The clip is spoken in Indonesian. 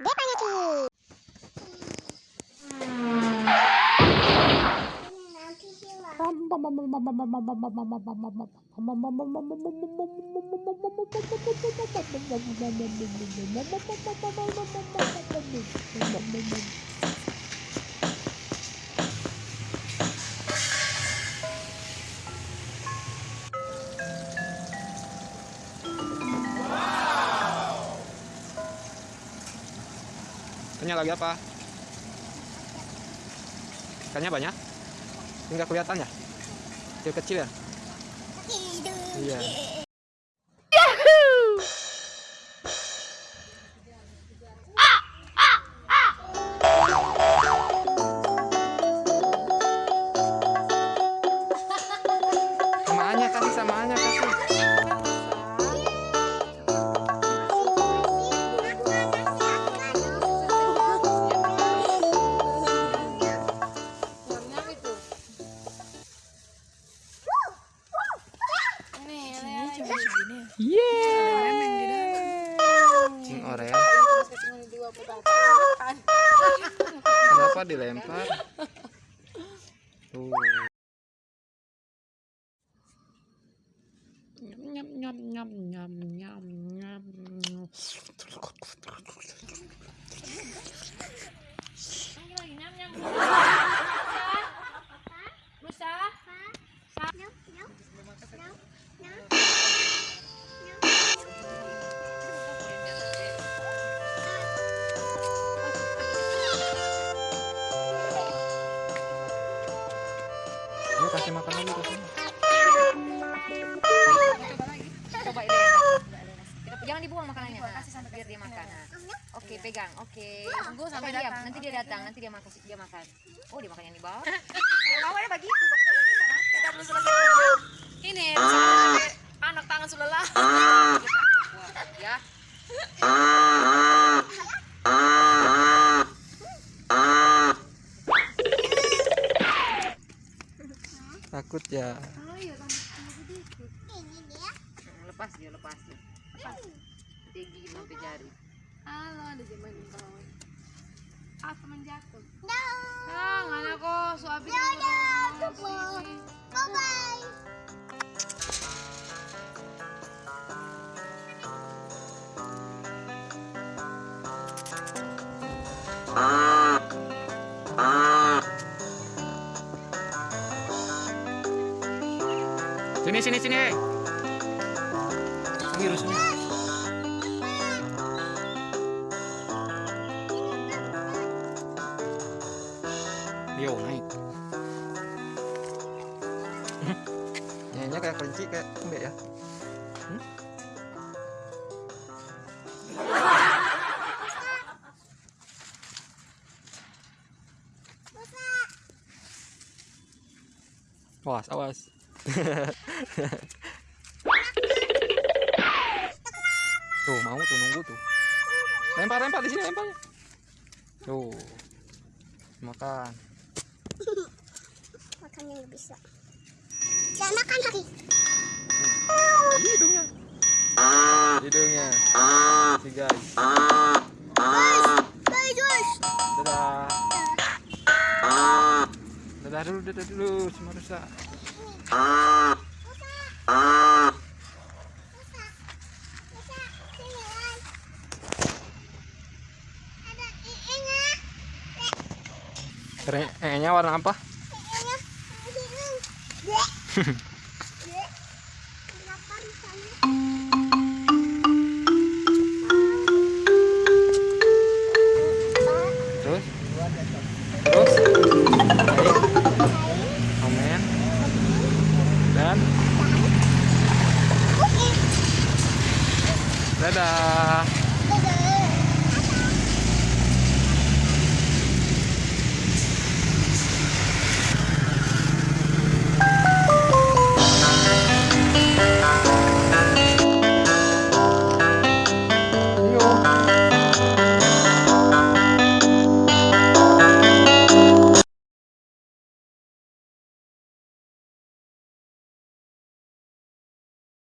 Depanyaki. Thank. Ikannya lagi apa? Ikannya banyak? Enggak kelihatan ya? Kecil-kecil ya? Iya. Samaannya kasih samaannya kasih. Cing oreo. Kenapa dilempar? Tuh. Nyam nyam nyam nyam nyam nyam. Kasih makan dulu ke sini. Coba ini. Kita- Jangan dibuang makanannya. Nah, biar dia makan. Oke, pegang. Oke. Tunggu sampai dia. Nanti dia datang, nanti dia makan dia makan. Oh, dia makan yang di bawah. Awalnya begitu. Kita Takut ya. Lepas dia, lepas dia. Lepas. Dia gigit sampai jari. Halo, ada zaman di bawah. Ah, Sini sini sini. Sini Rus, sini. Yo naik. Nyanyinya kayak kelinci kayak enggak ya? Hmm? Awas, awas. Tuh mau tuh nunggu tuh. Lempar lempar di sini lempar. Tuh. Makan. Makannya nggak bisa. Jangan makan lagi. Hidungnya. Hidungnya. Si guys. Dadah. Dadah dulu, dadah dulu sama rusa. Kayaknya warna apa? Terus? Terus? Dadah.